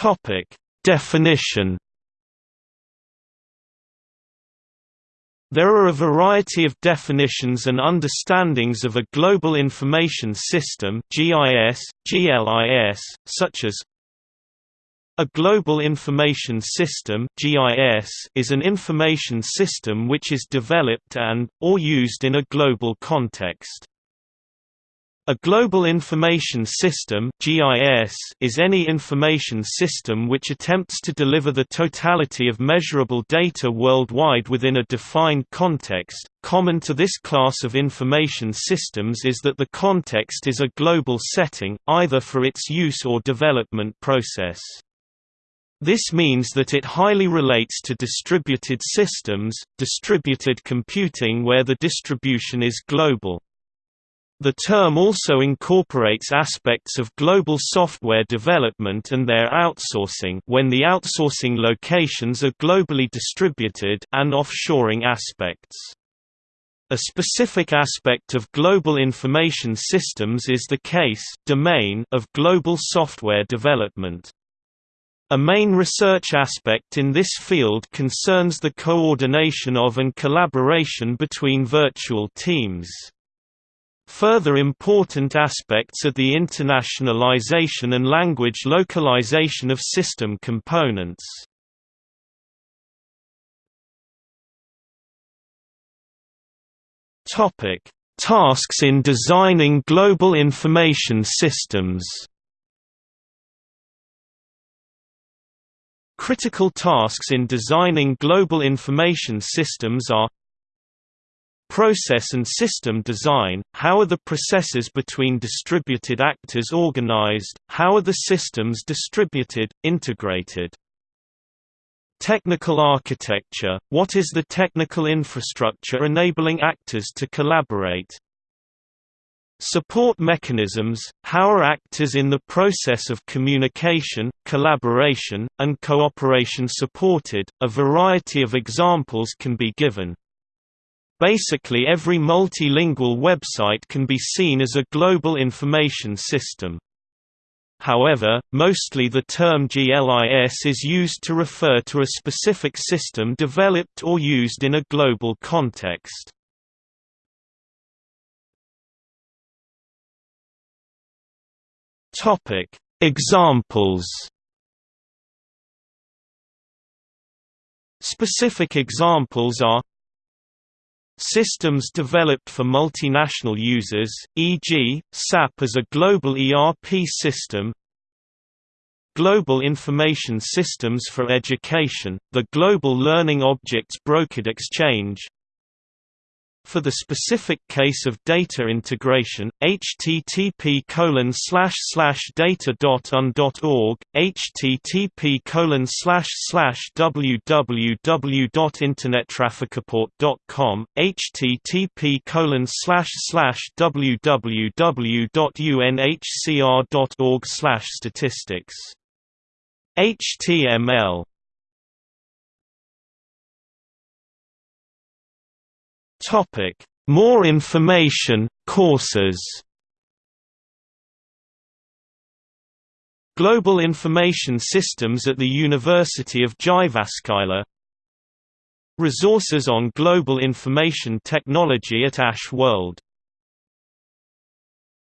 Topic: Definition There are a variety of definitions and understandings of a Global Information System GIS, GLIS, such as a Global Information System GIS is an information system which is developed and, or used in a global context. A Global Information System (GIS) is any information system which attempts to deliver the totality of measurable data worldwide within a defined context. Common to this class of information systems is that the context is a global setting, either for its use or development process. This means that it highly relates to distributed systems, distributed computing where the distribution is global. The term also incorporates aspects of global software development and their outsourcing when the outsourcing locations are globally distributed and offshoring aspects. A specific aspect of global information systems is the case domain of global software development. A main research aspect in this field concerns the coordination of and collaboration between virtual teams. Further important aspects are the internationalization and language localization of system components. Topic: Tasks in designing global information systems. Critical tasks in designing global information systems are Process and system design – How are the processes between distributed actors organized, how are the systems distributed, integrated? Technical architecture – What is the technical infrastructure enabling actors to collaborate? Support mechanisms – How are actors in the process of communication, collaboration, and cooperation supported? A variety of examples can be given. Basically every multilingual website can be seen as a global information system. However, mostly the term GLIS is used to refer to a specific system developed or used in a global context. Examples Specific examples are Systems developed for multinational users, e.g., SAP as a global ERP system Global Information Systems for Education, the Global Learning Objects Brokered Exchange for the specific case of data integration, http colon slash slash data.un.org, http colon slash slash www.internettrafficreport.com, http colon slash slash www.unhcr.org slash statistics. HTML Topic: More information, courses. Global Information Systems at the University of Jyväskylä. Resources on Global Information Technology at Ash World